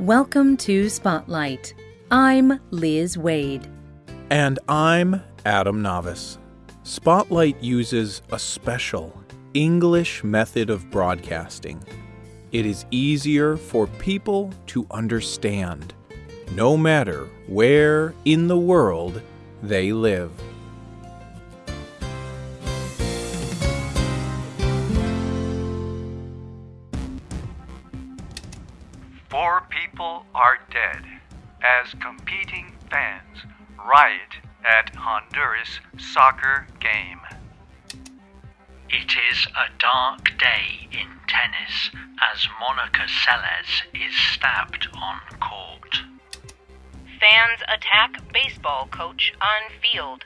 Welcome to Spotlight. I'm Liz Waid. And I'm Adam Navis. Spotlight uses a special English method of broadcasting. It is easier for people to understand, no matter where in the world they live. As competing fans riot at Honduras soccer game. It is a dark day in tennis as Monica Seles is stabbed on court. Fans attack baseball coach on field.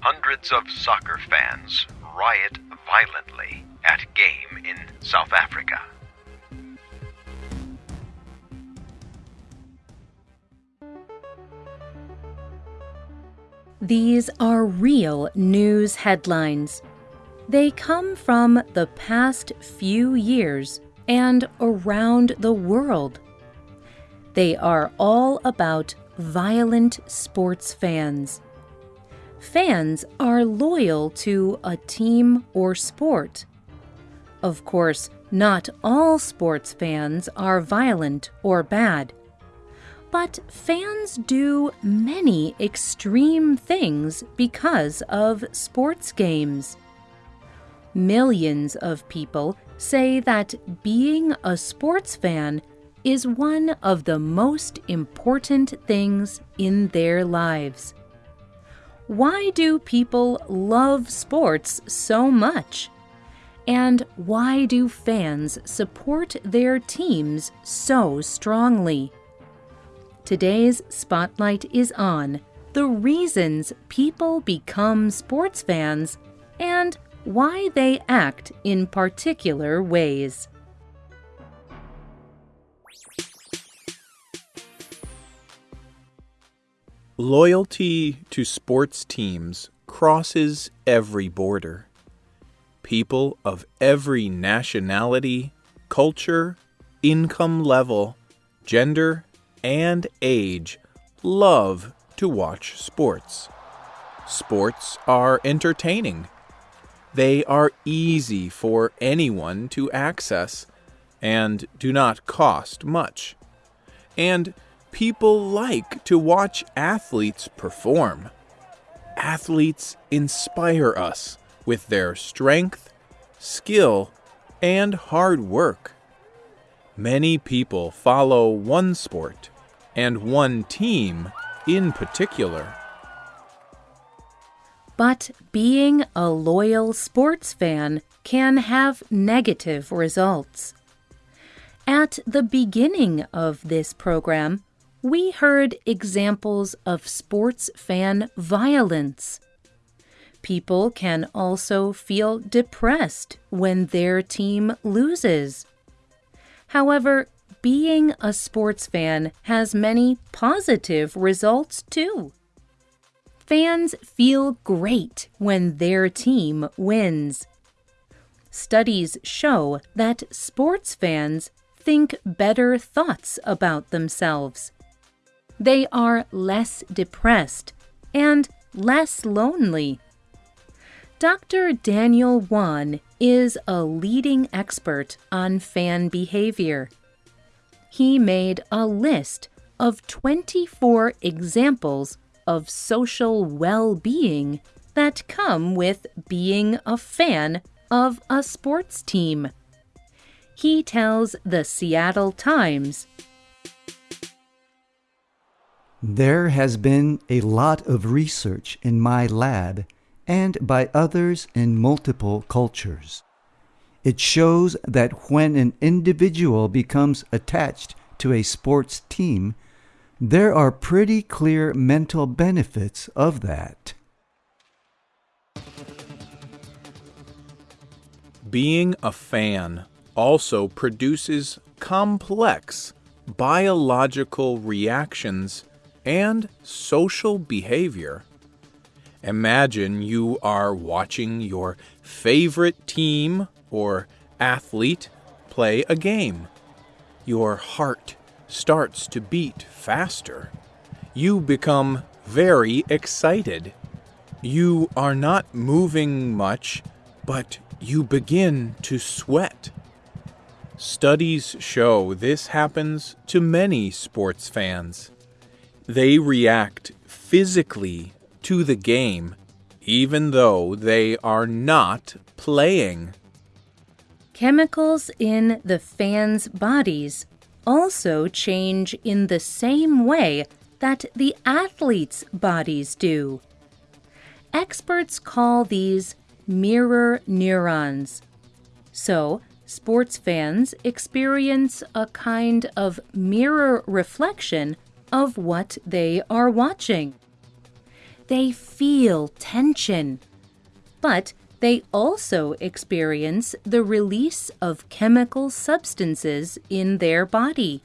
Hundreds of soccer fans riot violently at game in South Africa. These are real news headlines. They come from the past few years and around the world. They are all about violent sports fans. Fans are loyal to a team or sport. Of course, not all sports fans are violent or bad. But fans do many extreme things because of sports games. Millions of people say that being a sports fan is one of the most important things in their lives. Why do people love sports so much? And why do fans support their teams so strongly? Today's spotlight is on the reasons people become sports fans and why they act in particular ways. Loyalty to sports teams crosses every border. People of every nationality, culture, income level, gender, and age love to watch sports. Sports are entertaining. They are easy for anyone to access and do not cost much. And people like to watch athletes perform. Athletes inspire us with their strength, skill, and hard work. Many people follow one sport and one team in particular. But being a loyal sports fan can have negative results. At the beginning of this program, we heard examples of sports fan violence. People can also feel depressed when their team loses. However, being a sports fan has many positive results too. Fans feel great when their team wins. Studies show that sports fans think better thoughts about themselves. They are less depressed and less lonely. Dr. Daniel Wann is a leading expert on fan behavior. He made a list of 24 examples of social well being that come with being a fan of a sports team. He tells the Seattle Times There has been a lot of research in my lab and by others in multiple cultures. It shows that when an individual becomes attached to a sports team, there are pretty clear mental benefits of that. Being a fan also produces complex biological reactions and social behavior. Imagine you are watching your favorite team or athlete play a game. Your heart starts to beat faster. You become very excited. You are not moving much, but you begin to sweat. Studies show this happens to many sports fans. They react physically to the game, even though they are not playing. Chemicals in the fans' bodies also change in the same way that the athletes' bodies do. Experts call these mirror neurons. So, sports fans experience a kind of mirror reflection of what they are watching. They feel tension, but they also experience the release of chemical substances in their body.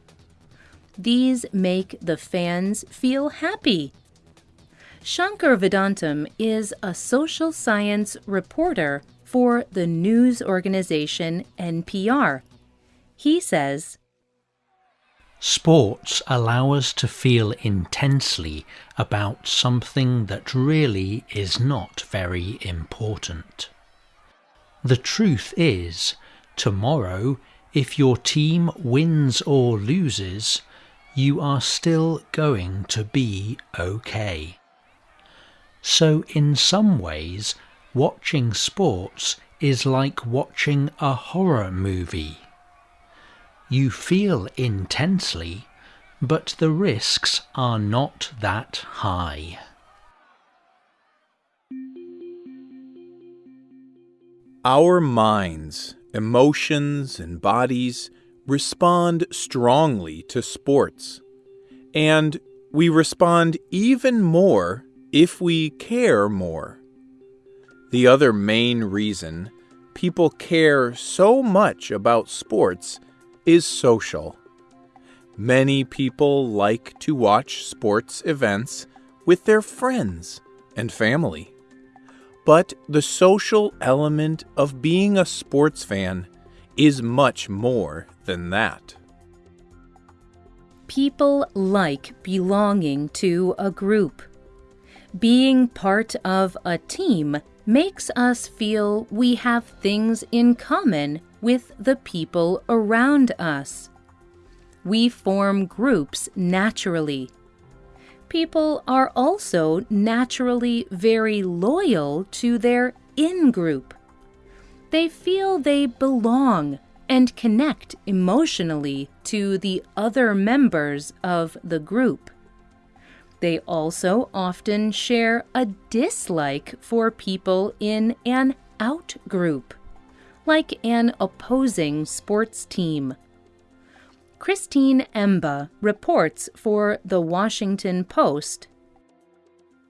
These make the fans feel happy. Shankar Vedantam is a social science reporter for the news organization NPR. He says, Sports allow us to feel intensely about something that really is not very important. The truth is, tomorrow, if your team wins or loses, you are still going to be okay. So, in some ways, watching sports is like watching a horror movie. You feel intensely, but the risks are not that high. Our minds, emotions, and bodies respond strongly to sports. And we respond even more if we care more. The other main reason people care so much about sports is social. Many people like to watch sports events with their friends and family. But the social element of being a sports fan is much more than that. People like belonging to a group. Being part of a team makes us feel we have things in common with the people around us. We form groups naturally. People are also naturally very loyal to their in group. They feel they belong and connect emotionally to the other members of the group. They also often share a dislike for people in an out group, like an opposing sports team. Christine Emba reports for The Washington Post.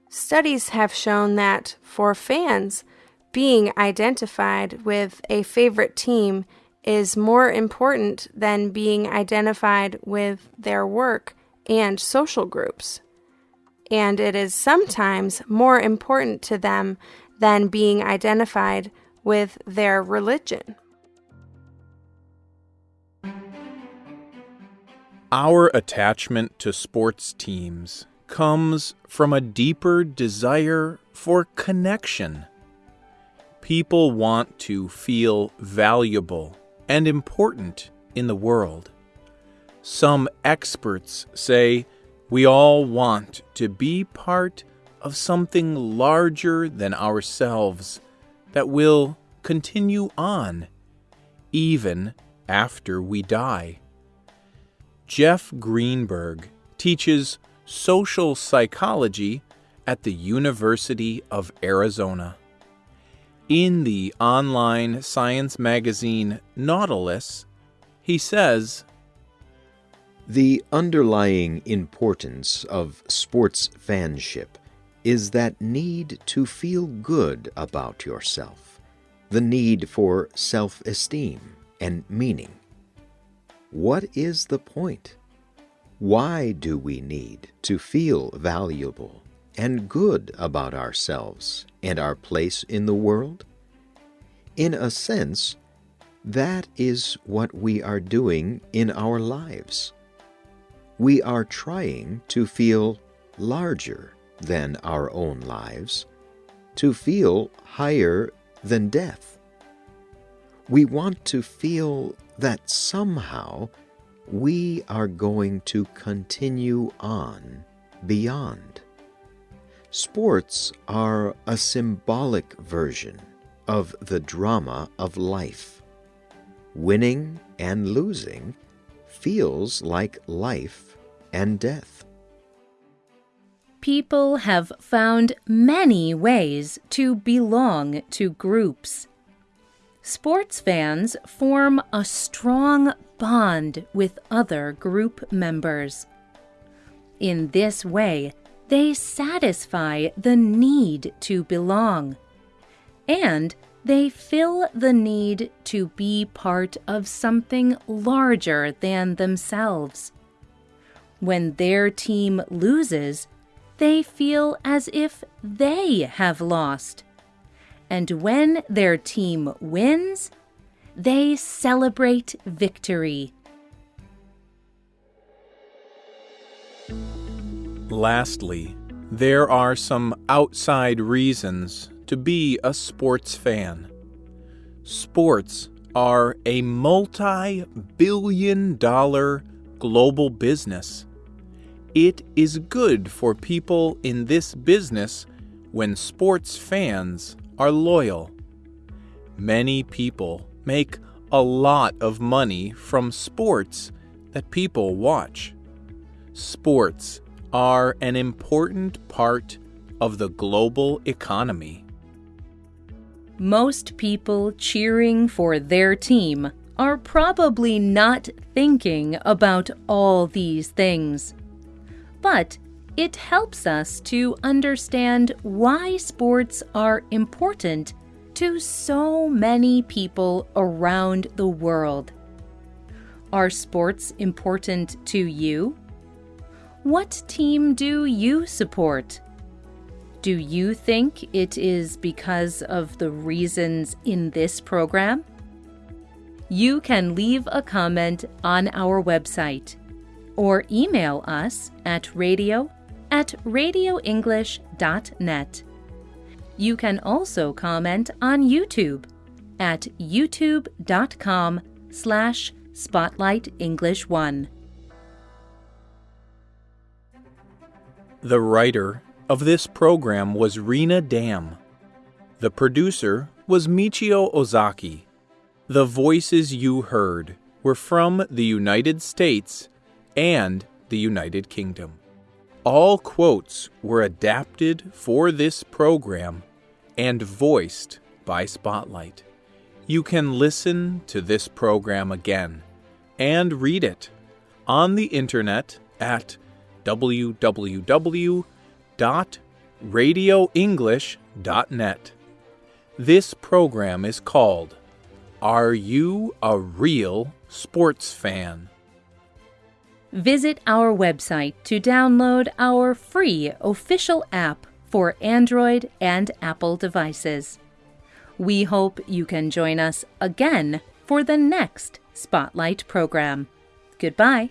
Studies have shown that for fans, being identified with a favorite team is more important than being identified with their work and social groups. And it is sometimes more important to them than being identified with their religion. Our attachment to sports teams comes from a deeper desire for connection. People want to feel valuable and important in the world. Some experts say we all want to be part of something larger than ourselves that will continue on even after we die. Jeff Greenberg teaches social psychology at the University of Arizona. In the online science magazine Nautilus, he says The underlying importance of sports fanship is that need to feel good about yourself, the need for self esteem and meaning. What is the point? Why do we need to feel valuable and good about ourselves and our place in the world? In a sense, that is what we are doing in our lives. we are trying to feel larger than our own lives, to feel higher than death. We want to feel that somehow we are going to continue on beyond. Sports are a symbolic version of the drama of life. Winning and losing feels like life and death. People have found many ways to belong to groups. Sports fans form a strong bond with other group members. In this way, they satisfy the need to belong, and they fill the need to be part of something larger than themselves. When their team loses, they feel as if they have lost. And when their team wins, they celebrate victory. Lastly, there are some outside reasons to be a sports fan. Sports are a multi billion dollar global business. It is good for people in this business when sports fans are loyal. Many people make a lot of money from sports that people watch. Sports are an important part of the global economy. Most people cheering for their team are probably not thinking about all these things. But it helps us to understand why sports are important to so many people around the world. Are sports important to you? What team do you support? Do you think it is because of the reasons in this program? You can leave a comment on our website or email us at radio at radioenglish.net. You can also comment on YouTube at youtube.com slash spotlightenglish1. The writer of this program was Rena Dam. The producer was Michio Ozaki. The voices you heard were from the United States and the United Kingdom. All quotes were adapted for this program and voiced by Spotlight. You can listen to this program again and read it on the internet at www.radioenglish.net. This program is called Are You a Real Sports Fan? Visit our website to download our free official app for Android and Apple devices. We hope you can join us again for the next Spotlight program. Goodbye.